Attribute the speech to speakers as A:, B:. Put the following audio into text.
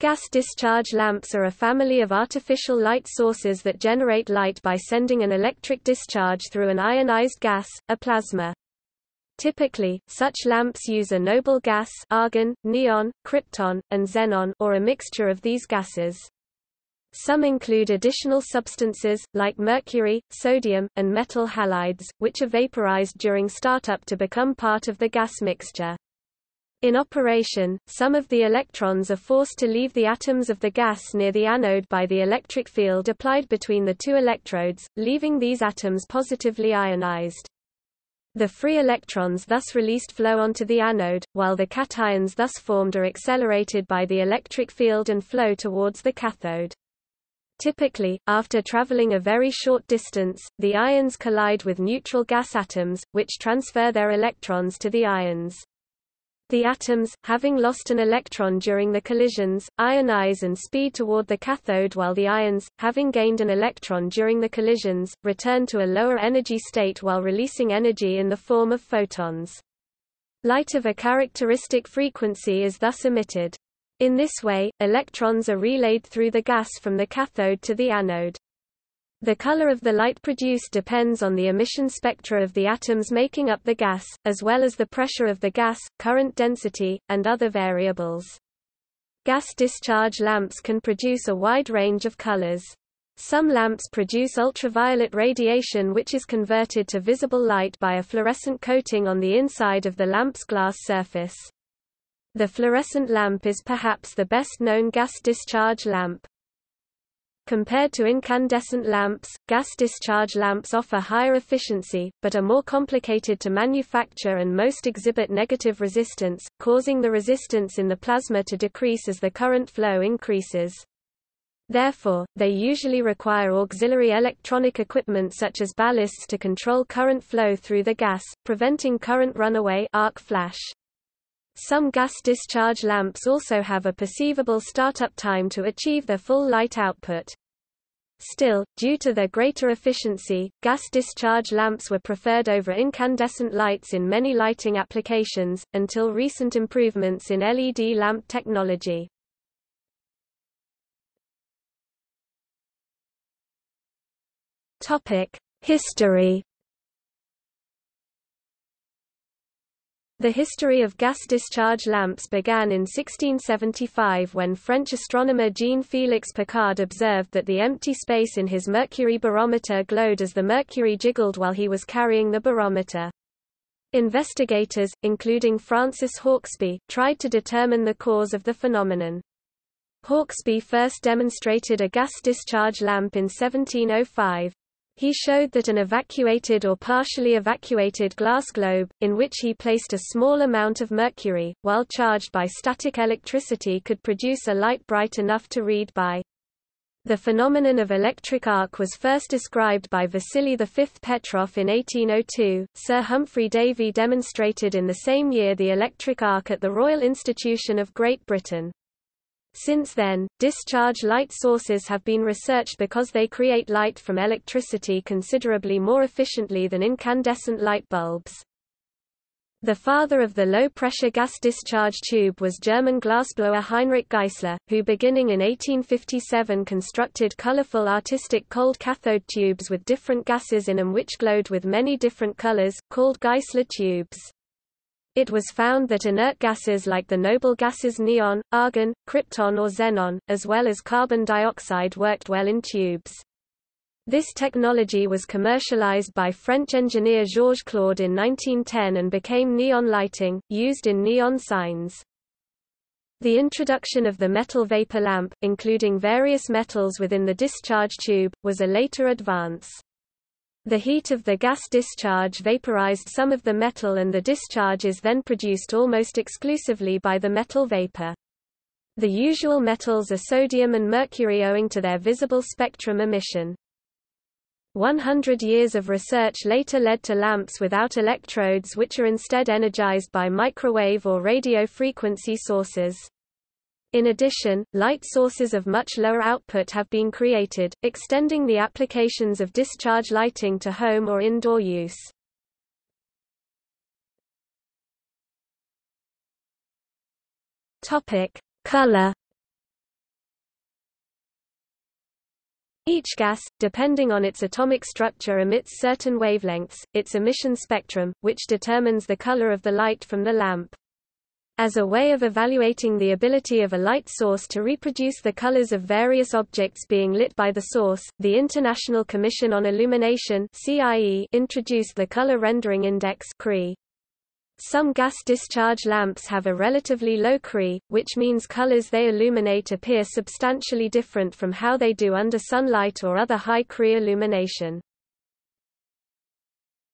A: Gas discharge lamps are a family of artificial light sources that generate light by sending an electric discharge through an ionized gas, a plasma. Typically, such lamps use a noble gas argon, neon, krypton, and xenon or a mixture of these gases. Some include additional substances, like mercury, sodium, and metal halides, which are vaporized during startup to become part of the gas mixture. In operation, some of the electrons are forced to leave the atoms of the gas near the anode by the electric field applied between the two electrodes, leaving these atoms positively ionized. The free electrons thus released flow onto the anode, while the cations thus formed are accelerated by the electric field and flow towards the cathode. Typically, after traveling a very short distance, the ions collide with neutral gas atoms, which transfer their electrons to the ions. The atoms, having lost an electron during the collisions, ionize and speed toward the cathode while the ions, having gained an electron during the collisions, return to a lower energy state while releasing energy in the form of photons. Light of a characteristic frequency is thus emitted. In this way, electrons are relayed through the gas from the cathode to the anode. The color of the light produced depends on the emission spectra of the atoms making up the gas, as well as the pressure of the gas, current density, and other variables. Gas discharge lamps can produce a wide range of colors. Some lamps produce ultraviolet radiation which is converted to visible light by a fluorescent coating on the inside of the lamp's glass surface. The fluorescent lamp is perhaps the best known gas discharge lamp. Compared to incandescent lamps, gas discharge lamps offer higher efficiency, but are more complicated to manufacture and most exhibit negative resistance, causing the resistance in the plasma to decrease as the current flow increases. Therefore, they usually require auxiliary electronic equipment such as ballasts to control current flow through the gas, preventing current runaway arc flash. Some gas discharge lamps also have a perceivable startup time to achieve their full light output. Still, due to their greater efficiency, gas discharge lamps were preferred over incandescent lights in many lighting applications, until recent improvements in LED lamp technology. History The history of gas discharge lamps began in 1675 when French astronomer Jean-Félix Picard observed that the empty space in his mercury barometer glowed as the mercury jiggled while he was carrying the barometer. Investigators, including Francis Hauksbee, tried to determine the cause of the phenomenon. Hauksbee first demonstrated a gas discharge lamp in 1705. He showed that an evacuated or partially evacuated glass globe, in which he placed a small amount of mercury, while charged by static electricity could produce a light bright enough to read by. The phenomenon of electric arc was first described by Vasily V Petrov in 1802. Sir Humphry Davy demonstrated in the same year the electric arc at the Royal Institution of Great Britain. Since then, discharge light sources have been researched because they create light from electricity considerably more efficiently than incandescent light bulbs. The father of the low-pressure gas discharge tube was German glassblower Heinrich Geissler, who beginning in 1857 constructed colorful artistic cold cathode tubes with different gases in them which glowed with many different colors, called Geissler tubes. It was found that inert gases like the noble gases neon, argon, krypton or xenon, as well as carbon dioxide worked well in tubes. This technology was commercialized by French engineer Georges Claude in 1910 and became neon lighting, used in neon signs. The introduction of the metal vapor lamp, including various metals within the discharge tube, was a later advance. The heat of the gas discharge vaporized some of the metal and the discharge is then produced almost exclusively by the metal vapor. The usual metals are sodium and mercury owing to their visible spectrum emission. 100 years of research later led to lamps without electrodes which are instead energized by microwave or radio frequency sources. In addition, light sources of much lower output have been created, extending the applications of discharge lighting to home or indoor use. Topic: Color. Each gas, depending on its atomic structure emits certain wavelengths, its emission spectrum, which determines the color of the light from the lamp. As a way of evaluating the ability of a light source to reproduce the colors of various objects being lit by the source, the International Commission on Illumination (CIE) introduced the Color Rendering Index (CRI). some gas discharge lamps have a relatively low CRI, which means colors they illuminate appear substantially different from how they do under sunlight or other high CRI illumination.